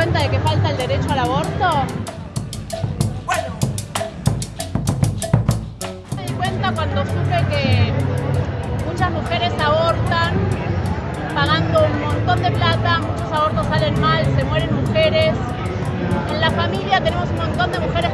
al aborto? Me di cuenta cuando supe que muchas mujeres abortan pagando un montón de plata, muchos abortos salen mal, se mueren mujeres. En la familia tenemos un montón de mujeres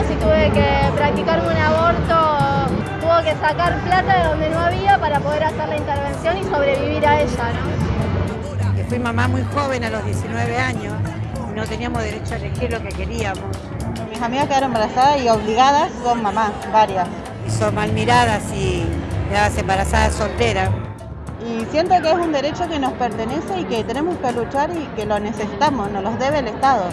años y tuve que practicarme un aborto. Tuve que sacar plata de donde no había para poder hacer la intervención y sobrevivir a ella, ¿no? que fui mamá muy joven a los 19 años y no teníamos derecho a elegir lo que queríamos. Mis amigas quedaron embarazadas y obligadas son mamás, varias. Y son mal miradas y quedadas embarazadas solteras. Y siento que es un derecho que nos pertenece y que tenemos que luchar y que lo necesitamos, nos los debe el Estado.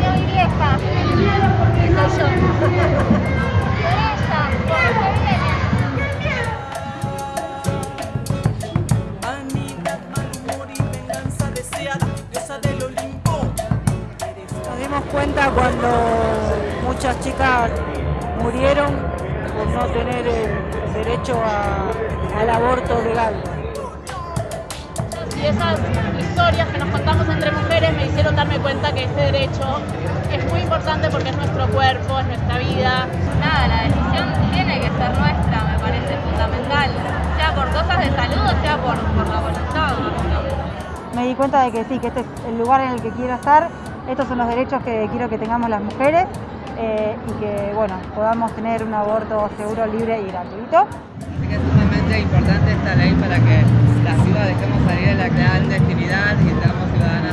y Nos dimos cuenta cuando muchas chicas murieron por no tener el derecho a- al aborto legal. Y esas historias que nos contamos entre mujeres me hicieron darme cuenta que ese derecho es muy importante porque es nuestro cuerpo, es nuestra vida. Nada, la decisión tiene que ser nuestra, me parece fundamental. Sea por cosas de salud o sea por, por la voluntad. me di cuenta de que sí, que este es el lugar en el que quiero estar, estos son los derechos que quiero que tengamos las mujeres eh, y que bueno, podamos tener un aborto seguro, libre y gratuito. Importante esta ley para que las ciudades dejemos salir de la clandestinidad y seamos ciudadanas.